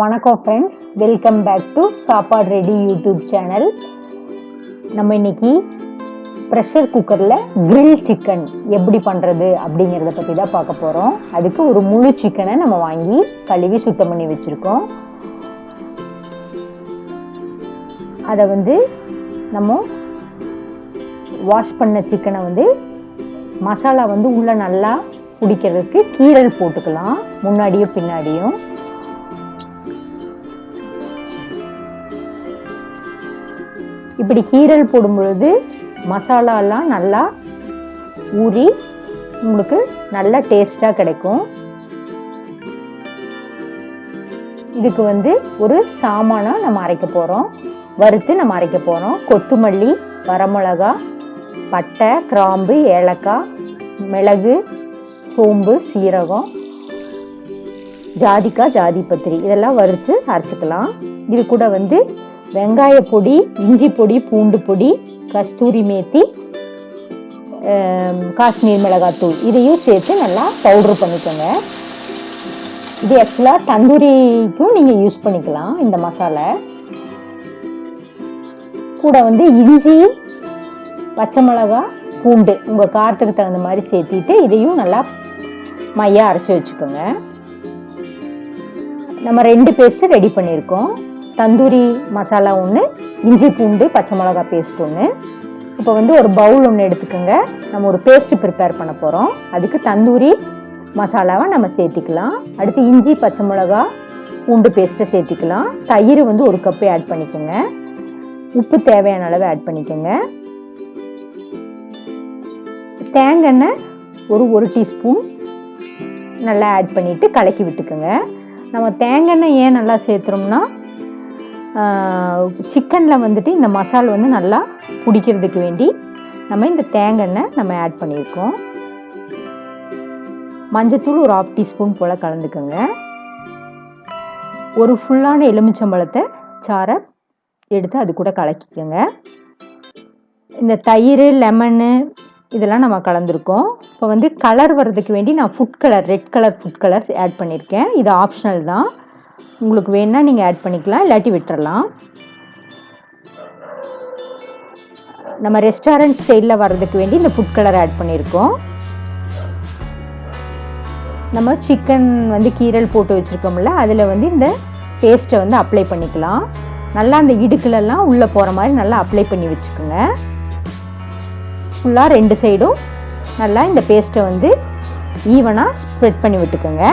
வணக்கம் friends welcome back to சாப்பாடு ready YouTube channel நம்ம இன்னைக்கு ப்ரெஷர் குக்கரில் கிரில் சிக்கன் எப்படி பண்ணுறது அப்படிங்கிறத பற்றி தான் பார்க்க போகிறோம் அதுக்கு ஒரு முழு சிக்கனை நம்ம வாங்கி கழுவி சுத்தம் பண்ணி வச்சுருக்கோம். அதை வந்து நம்ம வாஷ் பண்ண சிக்கனை வந்து மசாலா வந்து உள்ளே நல்லா பிடிக்கிறதுக்கு கீரல் போட்டுக்கலாம். முன்னாடியும் பின்னாடியும். இப்படி கீரல் போடும் பொழுது மசாலாலாம் நல்லா ஊறி உங்களுக்கு நல்ல டேஸ்ட்டாக கிடைக்கும். இதுக்கு வந்து ஒரு சாமானாக நம்ம அரைக்க போகிறோம் வறுத்து நம்ம அரைக்க போகிறோம் கொத்துமல்லி வரமிளகா பட்டை கிராம்பு ஏலக்காய் மிளகு சோம்பு சீரகம் ஜாதிக்காய் ஜாதிபத்திரி இதெல்லாம் வறுத்து அரைச்சிக்கலாம். இது கூட வந்து வெங்காய பொடி இஞ்சி பொடி பூண்டு பொடி கஸ்தூரி மேத்தி காஷ்மீர் மிளகாத்தூள் இதையும் சேர்த்து நல்லா பவுட்ரு பண்ணிக்கோங்க. இது ஆக்சுவலாக தந்தூரிக்கும் நீங்கள் யூஸ் பண்ணிக்கலாம் இந்த மசாலா. கூட வந்து இஞ்சி பச்சை மிளகா பூண்டு உங்கள் காரத்துக்கு தகுந்த மாதிரி சேர்த்திட்டு இதையும் நல்லா மையாக அரைச்சி வச்சுக்கோங்க. நம்ம ரெண்டு பேஸ்ட்டு ரெடி பண்ணியிருக்கோம். தந்தூரி மசாலா ஒன்று இஞ்சி பூண்டு பச்சை மிளகா பேஸ்ட் ஒன்று இப்போ வந்து ஒரு பவுல் ஒன்று எடுத்துக்கோங்க. நம்ம ஒரு பேஸ்ட் ப்ரிப்பேர் பண்ண போகிறோம் அதுக்கு தந்தூரி மசாலாவை நம்ம சேர்த்திக்கலாம். அடுத்து இஞ்சி பச்சை மிளகா பூண்டு பேஸ்ட்டை சேர்த்திக்கலாம். தயிர் வந்து ஒரு கப்பை ஆட் பண்ணிக்கோங்க. உப்பு தேவையான அளவு ஆட் பண்ணிக்கோங்க. தேங்காய் ஒரு ஒரு டீஸ்பூன் நல்லா ஆட் பண்ணிவிட்டு கலக்கி விட்டுக்கோங்க. நம்ம தேங்காய் ஏன் நல்லா சேர்த்துறோம்னா சிக்கனில் வந்துட்டு இந்த மசால் வந்து நல்லா பிடிக்கிறதுக்கு வேண்டி நம்ம இந்த தேங்காய் நம்ம ஆட் பண்ணியிருக்கோம். மஞ்சத்தூள் ஒரு ஆஃப் டீஸ்பூன் போல் கலந்துக்கோங்க. ஒரு ஃபுல்லான எலுமிச்சம்பழத்தை சாரை எடுத்து அது கூட கலக்கிக்கோங்க. இந்த தயிர் லெமனு இதெல்லாம் நம்ம கலந்துருக்கோம். இப்போ வந்து கலர் வர்றதுக்கு வேண்டி நான் food colour red colour food colours add பண்ணியிருக்கேன். இது ஆப்ஷனல் தான். உங்களுக்கு வேணுன்னா நீங்கள் ஆட் பண்ணிக்கலாம் இல்லாட்டி விட்டுறலாம். நம்ம ரெஸ்டாரண்ட் ஸ்டைலில் வர்றதுக்கு வேண்டி இந்த ஃபுட் கலர் ஆட் பண்ணியிருக்கோம். நம்ம சிக்கன் வந்து கீரல் போட்டு வச்சுருக்கோம்ல அதில் வந்து இந்த பேஸ்ட்டை வந்து அப்ளை பண்ணிக்கலாம். நல்லா அந்த இடுக்குலெல்லாம் உள்ளே போகிற மாதிரி நல்லா அப்ளை பண்ணி வச்சுக்கோங்க. ஃபுல்லாக ரெண்டு சைடும் நல்லா இந்த பேஸ்ட்டை வந்து ஈவனாக ஸ்ப்ரெட் பண்ணி விட்டுக்கோங்க.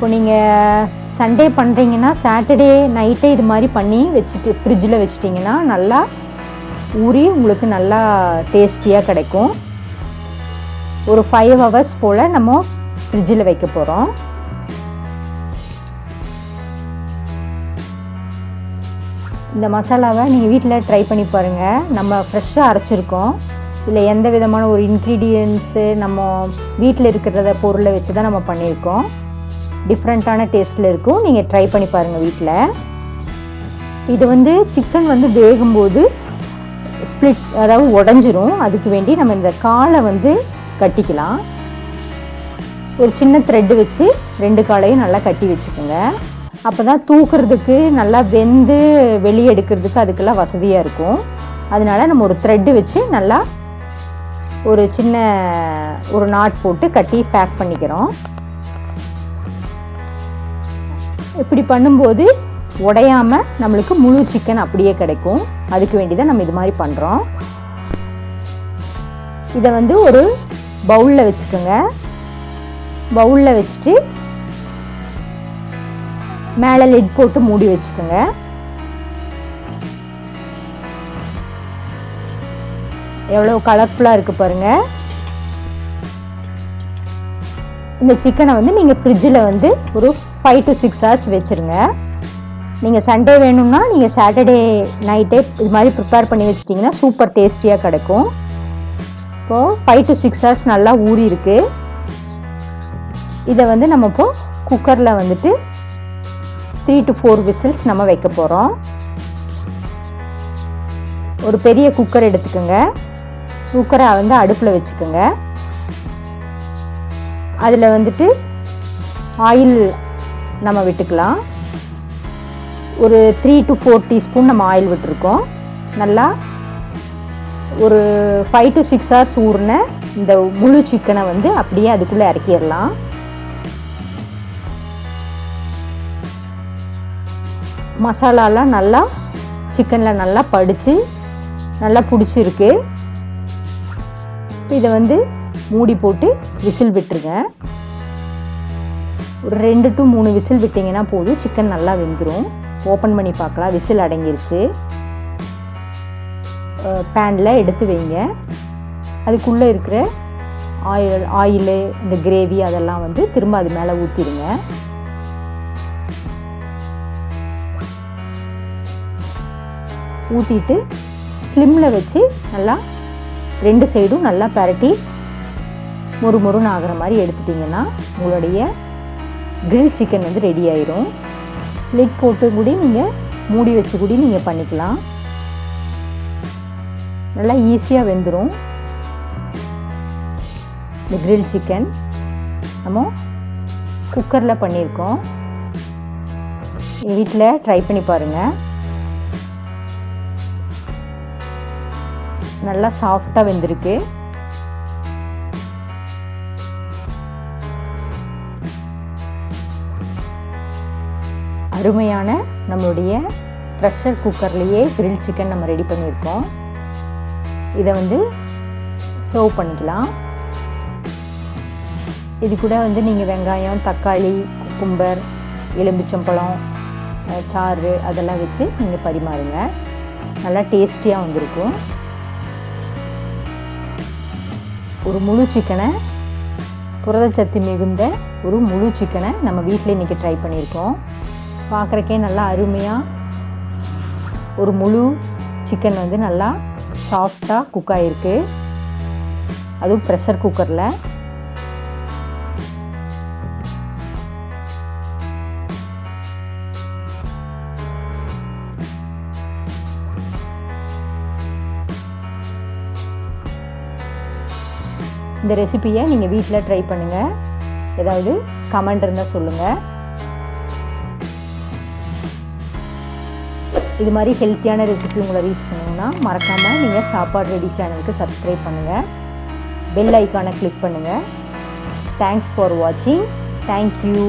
இப்போ நீங்கள் சண்டே பண்ணுறீங்கன்னா சாட்டர்டே நைட்டே இது மாதிரி பண்ணி வச்சுட்டு ஃப்ரிட்ஜில் வச்சிட்டிங்கன்னா நல்லா ஊறி உங்களுக்கு நல்லா டேஸ்டியாக கிடைக்கும். ஒரு ஃபைவ் ஹவர்ஸ் போல் நம்ம ஃப்ரிட்ஜில் வைக்க போகிறோம் இந்த மசாலாவை நீங்கள் வீட்டில் ட்ரை பண்ணி பாருங்கள் நம்ம ஃப்ரெஷ்ஷாக அரைச்சிருக்கோம். இல்லை எந்த விதமான ஒரு இன்க்ரீடியன்ஸு நம்ம வீட்டில் இருக்கிறத பொருளை வச்சு தான் நம்ம பண்ணியிருக்கோம். டிஃப்ரெண்ட்டான டேஸ்ட்டில் இருக்கும். நீங்கள் ட்ரை பண்ணி பாருங்கள் வீட்டில் இது வந்து சிக்கன் வந்து வேகும்போது ஸ்ப்ளிட் அதாவது உடஞ்சிரும். அதுக்கு வேண்டி நம்ம இந்த காலை வந்து கட்டிக்கலாம். ஒரு சின்ன த்ரெட்டு வச்சு ரெண்டு காலையும் நல்லா கட்டி வச்சுக்கோங்க. அப்போ தான் தூக்குறதுக்கு நல்லா வெந்து வெளியே எடுக்கிறதுக்கு அதுக்கெல்லாம் வசதியாக இருக்கும். அதனால நம்ம ஒரு த்ரெட்டு வச்சு நல்லா ஒரு சின்ன ஒரு நாட் போட்டு கட்டி பேக் பண்ணிக்கிறோம். இப்படி பண்ணும்போது உடையாம நம்மளுக்கு முழு சிக்கன் அப்படியே கிடைக்கும். அதுக்கு வேண்டி தான் நம்ம இது மாதிரி பண்ணுறோம் இதை வந்து ஒரு பவுலில் வச்சுக்கோங்க. பவுலில் வச்சுட்டு மேலே லெட் போட்டு மூடி வச்சுக்கோங்க. எவ்வளோ கலர்ஃபுல்லாக இருக்குது பாருங்கள் இந்த சிக்கனை வந்து நீங்கள் ஃப்ரிட்ஜில் வந்து ஒரு ஃபைவ் டு சிக்ஸ் ஹவர்ஸ் வச்சுருங்க. நீங்கள் சண்டே வேணும்னா நீங்கள் சாட்டர்டே நைட்டே இது மாதிரி ப்ரிப்பேர் பண்ணி வச்சிட்டிங்கன்னா சூப்பர் டேஸ்டியாக கிடைக்கும். இப்போது ஃபைவ் டு சிக்ஸ் ஹவர்ஸ் நல்லா ஊறி இருக்கு. இதை வந்து நம்ம இப்போது குக்கரில் வந்துட்டு த்ரீ டு ஃபோர் விசில்ஸ் நம்ம வைக்க போகிறோம் ஒரு பெரிய குக்கர் எடுத்துக்கோங்க. குக்கரை வந்து அடுப்பில் வச்சுக்கோங்க. அதில் வந்துட்டு ஆயில் நம்ம விட்டுக்கலாம். ஒரு த்ரீ டு ஃபோர் டீஸ்பூன் நம்ம ஆயில் விட்டுருக்கோம். நல்லா ஒரு ஃபைவ் டு சிக்ஸ் ஹவர்ஸ் ஊறின இந்த முழு சிக்கனை வந்து அப்படியே அதுக்குள்ளே இறக்கிடலாம். மசாலாலாம் நல்லா சிக்கனில் நல்லா படித்து நல்லா பிடிச்சிருக்கு. இதை வந்து மூடி போட்டு விசில் விட்டுருங்க. ஒரு ரெண்டு டு மூணு விசில் விட்டிங்கன்னா போதும். சிக்கன் நல்லா வெந்துடும் ஓப்பன் பண்ணி பார்க்கலாம். விசில் அடங்கிருச்சு. பேனில் எடுத்து வைங்க. அதுக்குள்ளே இருக்கிற ஆயில் ஆயிலு இந்த கிரேவி அதெல்லாம் வந்து திரும்ப அது மேலே ஊற்றிடுங்க ஊற்றிட்டு ஸ்லிம்மில் வச்சு நல்லா ரெண்டு சைடும் நல்லா பரட்டி மொறு மொறுன்னு ஆகிற மாதிரி எடுத்துட்டிங்கன்னா உங்களுடைய கிரில் சிக்கன் வந்து ரெடி ஆயிரும். லிட் போட்டு கூட நீங்கள் மூடி வச்சு கூட நீங்கள் பண்ணிக்கலாம். நல்லா ஈஸியாக வெந்துடும் இந்த கிரில் சிக்கன் நம்ம குக்கரில் பண்ணியிருக்கோம் வீட்டில் ட்ரை பண்ணி பாருங்கள் நல்லா சாஃப்டாக வெந்திருக்கு. அருமையான நம்மளுடைய ப்ரெஷர் குக்கர்லேயே கிரில் சிக்கன் நம்ம ரெடி பண்ணியிருக்கோம். இதை வந்து சர்வ் பண்ணிக்கலாம். இது கூட வந்து நீங்கள் வெங்காயம் தக்காளி குக்கும்பர் எலும்பிச்சம்பழம் சாறு அதெல்லாம் வச்சு நீங்கள் பரிமாறுங்க. நல்லா டேஸ்டியாக வந்திருக்கும். ஒரு முழு சிக்கனை புரதச்சத்து மிகுந்த ஒரு முழு சிக்கனை நம்ம வீட்டில் இன்றைக்கி ட்ரை பண்ணியிருக்கோம். பார்க்குறக்கே நல்லா அருமையாக ஒரு முழு சிக்கன் வந்து நல்லா சாஃப்டாக குக் ஆகிருக்கு அதுவும் ப்ரெஷர் குக்கரில் இந்த ரெசிப்பியை நீங்கள் வீட்டில் ட்ரை பண்ணுங்கள் ஏதாவது கமெண்ட் இருந்தால் சொல்லுங்கள் இது மாதிரி ஹெல்த்தியான ரெசிபி உங்களை ரீச் பண்ணணும்னா மறக்காமல் நீங்கள் சாப்பாடு ரெடி சேனலுக்கு சப்ஸ்கிரைப் பண்ணுங்கள் பெல் ஐக்கானை கிளிக் பண்ணுங்கள் தேங்க்ஸ் ஃபார் வாட்சிங் தேங்க்யூ